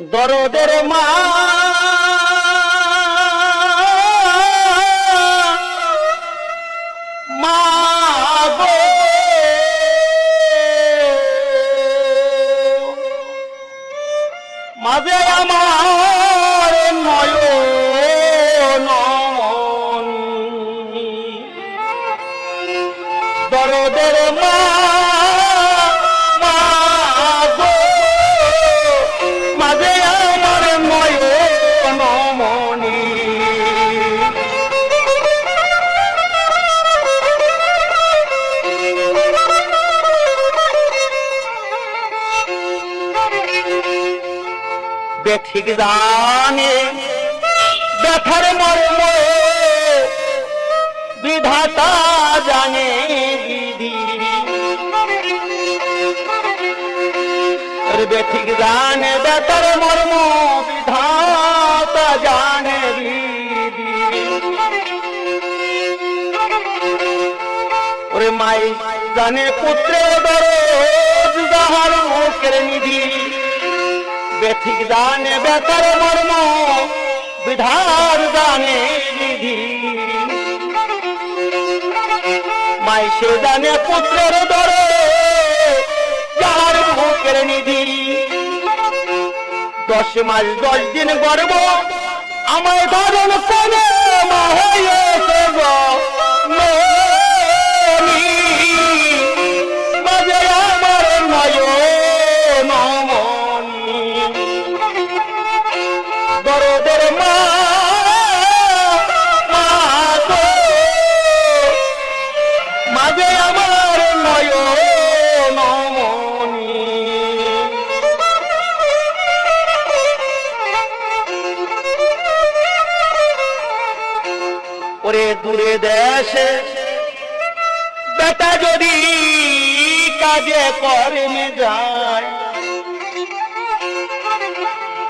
দরদের মা। মাঝে আমার নয়ন। দরদের মা। বেঠিক জানে, ব্যথার মর্ম বিধাতা জানে আরে বেঠিক জানে, ব্যথার মর্ম বিধাতা জানে বিধি। ওরে মাই জানে পুত্রের দরজ যাহার মুখের নিধি। বেঠিক জানে বেতার মর্ম, বিধার জানে নিধি মাই সে জানে পুত্রের দর যার মুখের নিধি। দশ মাস দশ দিন গর্ব, আমায় ধারণ করে মা হয়েছে গো। ওরে দূরে দেশে। বেটা যদি কাজে কর্মে যায়,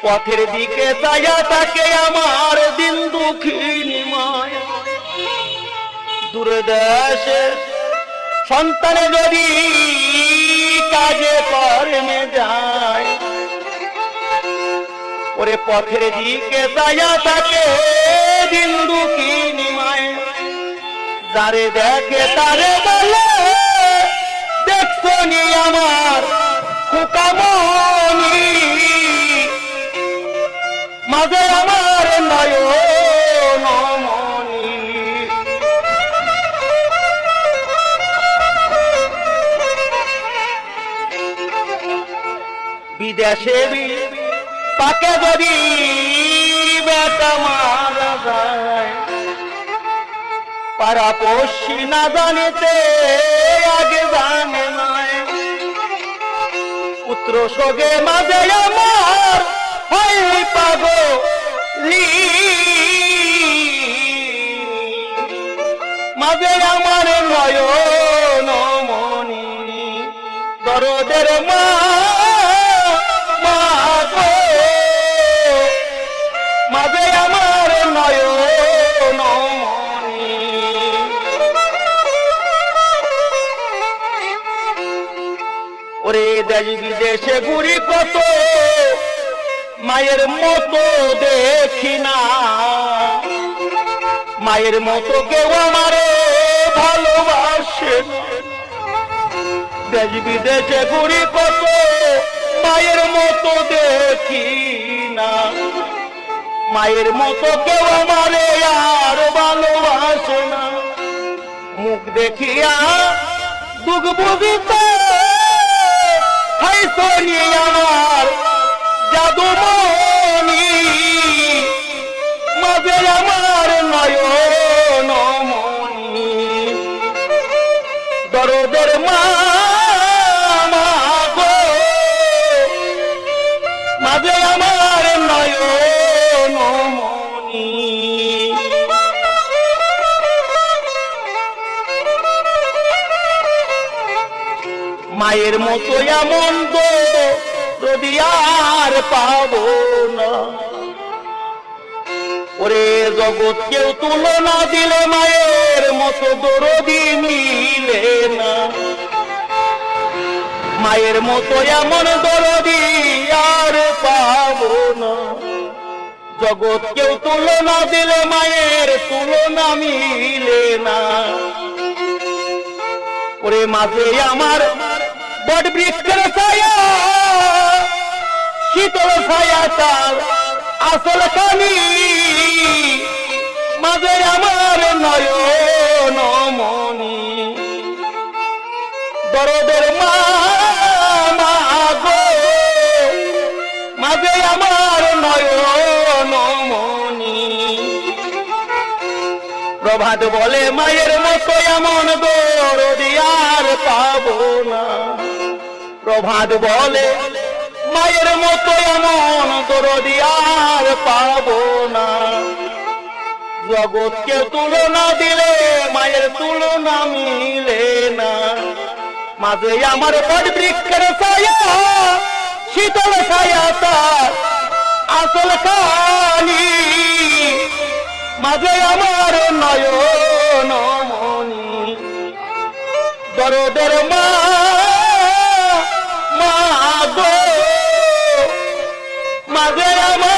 পথের দিকে চাইয়া তাকে আমার দিন দুঃখিনী মায়া। দূরে দেশে সন্তানে যদি কাজে কর্মে যায়, ওরে পথের দিকে চাইয়া থাকে দিন দুঃখিনী মায়া যারে দেখে তারে বলে, দেখছ নি আমার কুকামনি মাঝে আমার নয়ন বিদেশে তাকে যদি পারা পড়শি না জানিতে, আগে জানে নাই। পুত্র সগে মাঝে আমার হয় পাগলি মাঝে আমার নয়ন মনি দরদের মা দেশ বিদেশে ঘুরি কত? মায়ের মতো দেখি না। মায়ের মতো কেউ আমারে ভালোবাসে। দেশ বিদেশে ঘুরি কত? মায়ের মতো দেখি না। মায়ের মতো কেউ আমারে আর ভালোবাসে না। মুখ দেখিয়া দুঃখ বুঝিতে истории, я মায়ের মতো এমন যদি আর পাবো না। ওরে জগৎ কেউ তুলনা দিলে মায়ের মতো দরদি মিলে না। মায়ের মতো এমন দরদি আর পাবো জগৎ কেউ তুলনা দিলে মায়ের তুলনা মিলে না। ওরে মাঝে আমার বট ছায়া, শীতল ছায়া তার আসল কানি। মাঝে আমার নয়ন মনি দরদের মা মাঝে আমার নয়ন মনি প্রভাত বলে, মায়ের মতো এমন দৌড় না প্রভাত বলে, মায়ের মতো এমন আর পাবো না। জগৎকে তুলনা দিলে, মায়ের তুলনা মিলে না। মাঝে আমার বট বৃক্ষের ছায়া, শীতল ছায়া তার আসল কানি মাঝে আমার নয়ন মনি, দরদের মা Adelama.